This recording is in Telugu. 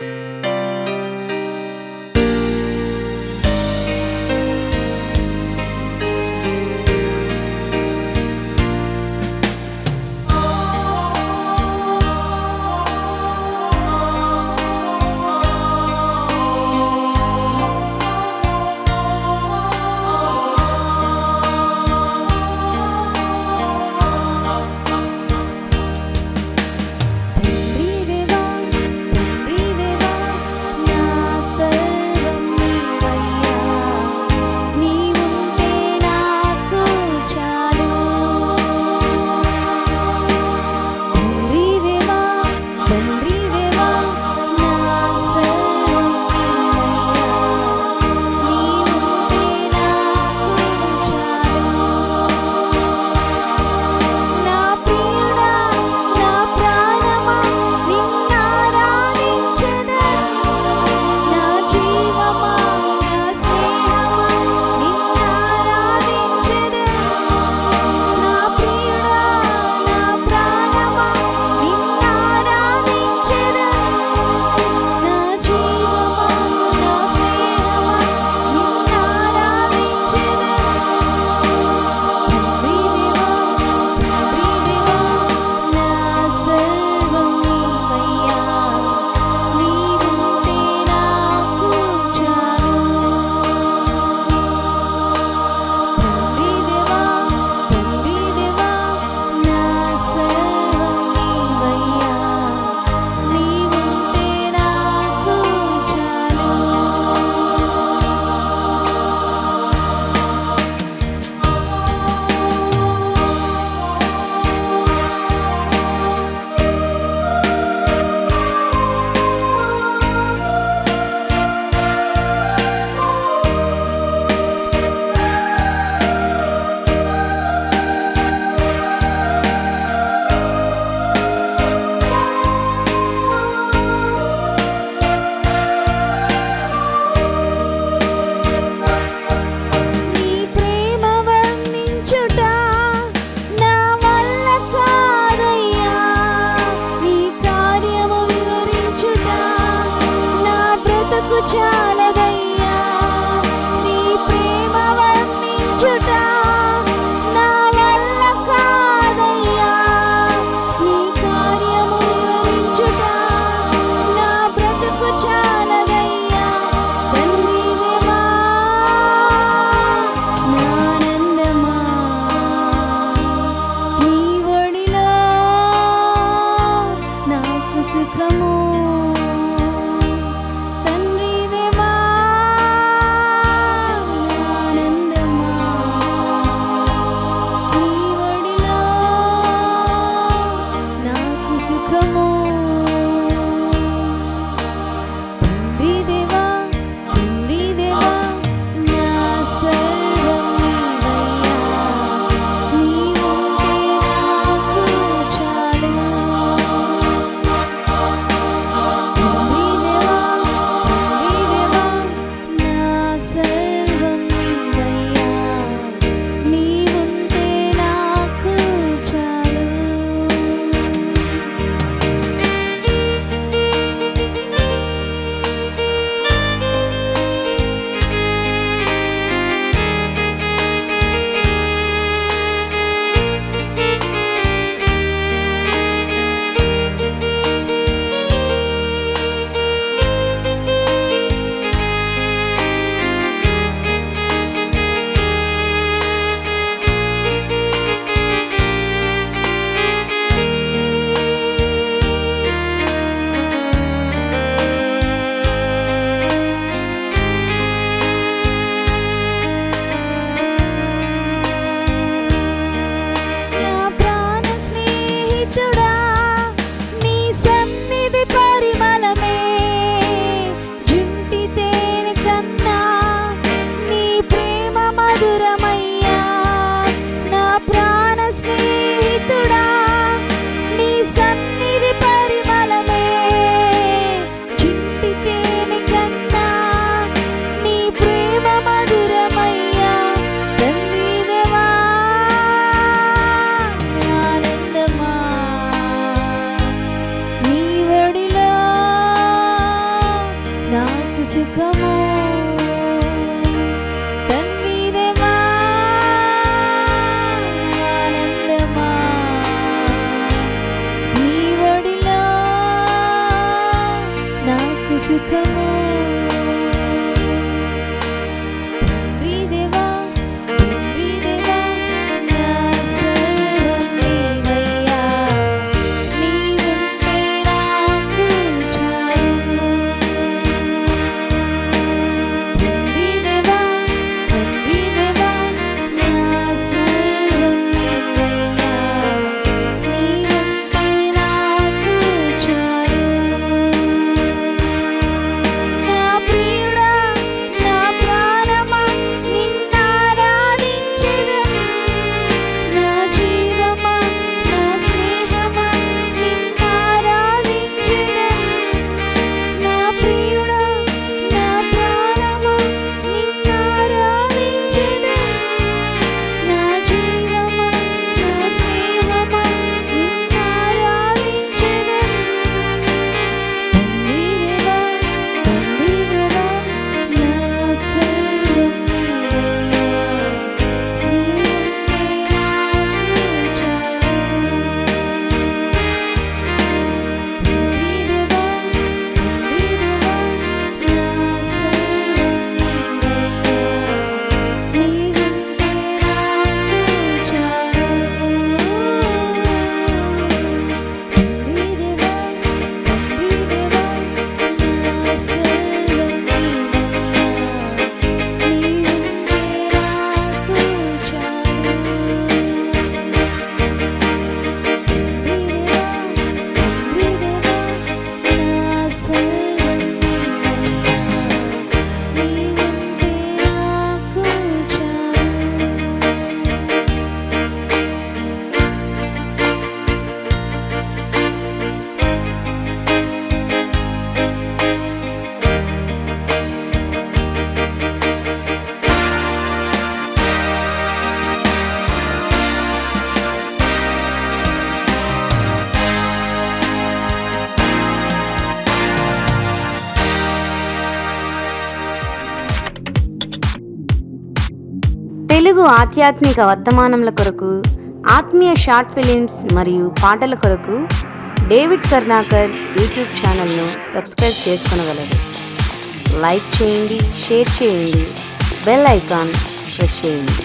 Música చాలదయ్యా. నీ ప్రేమ వర్ణించుట నా వల్ల కాదయ్యా. ఈ కార్యము వివరించుట నా బ్రతుకు చాలదయ్యా. తండ్రివేమా నానందమా. నీ ఒడిలో నాకు సుఖము kamu సుఖము తెలుగు ఆధ్యాత్మిక వర్తమానముల కొరకు ఆత్మీయ షార్ట్ ఫిలిమ్స్ మరియు పాటల కొరకు డేవిడ్ కర్ణాకర్ యూట్యూబ్ ఛానల్ను సబ్స్క్రైబ్ చేసుకునగలరు. లైక్ చేయండి షేర్ చేయండి బెల్ ఐకాన్ ప్రెస్ చేయండి.